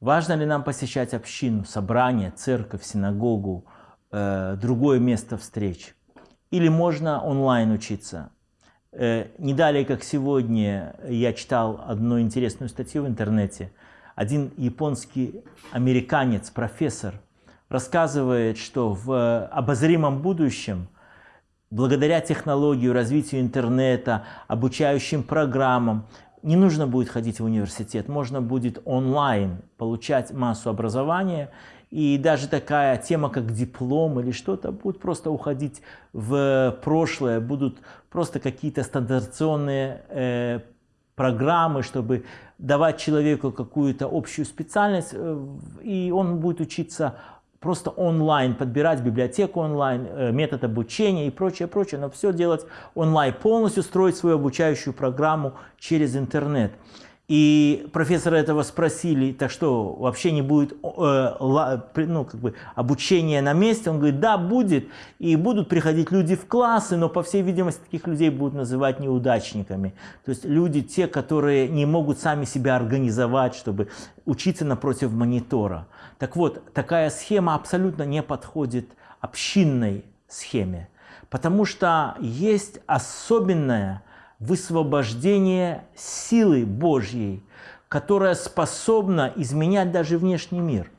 Важно ли нам посещать общину, собрание, церковь, синагогу, э, другое место встреч? Или можно онлайн учиться? Э, не далее, как сегодня, я читал одну интересную статью в интернете. Один японский американец, профессор, рассказывает, что в обозримом будущем, благодаря технологии, развитию интернета, обучающим программам, не нужно будет ходить в университет, можно будет онлайн получать массу образования, и даже такая тема, как диплом или что-то, будет просто уходить в прошлое, будут просто какие-то стандартизационные э, программы, чтобы давать человеку какую-то общую специальность, э, и он будет учиться просто онлайн, подбирать библиотеку онлайн, э, метод обучения и прочее, прочее, но все делать онлайн, полностью строить свою обучающую программу через интернет. И профессора этого спросили, так что вообще не будет э, ну, как бы обучения на месте? Он говорит, да, будет. И будут приходить люди в классы, но по всей видимости таких людей будут называть неудачниками. То есть люди, те, которые не могут сами себя организовать, чтобы учиться напротив монитора. Так вот, такая схема абсолютно не подходит общинной схеме. Потому что есть особенная высвобождение силы Божьей, которая способна изменять даже внешний мир.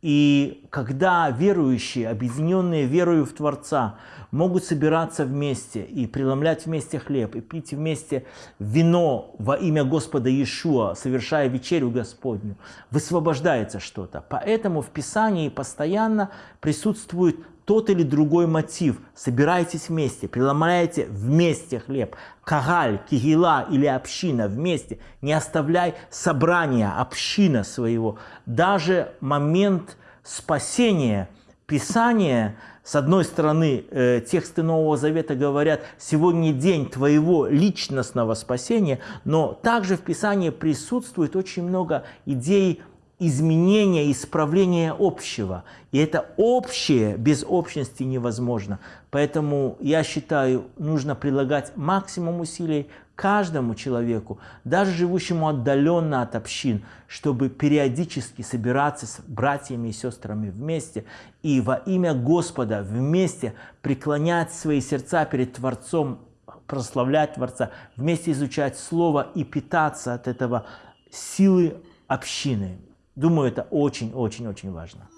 И когда верующие, объединенные верою в Творца, могут собираться вместе и преломлять вместе хлеб, и пить вместе вино во имя Господа Иешуа, совершая вечерю Господню, высвобождается что-то. Поэтому в Писании постоянно присутствует тот или другой мотив. Собирайтесь вместе, преломляйте вместе хлеб. Кагаль, кигила или община вместе. Не оставляй собрания, община своего. Даже момент спасения, Писание, с одной стороны, э, тексты Нового Завета говорят, сегодня день твоего личностного спасения, но также в Писании присутствует очень много идей изменения, исправления общего. И это общее без общности невозможно. Поэтому я считаю, нужно прилагать максимум усилий каждому человеку, даже живущему отдаленно от общин, чтобы периодически собираться с братьями и сестрами вместе и во имя Господа вместе преклонять свои сердца перед Творцом, прославлять Творца, вместе изучать Слово и питаться от этого силы общины. Думаю, это очень-очень-очень важно.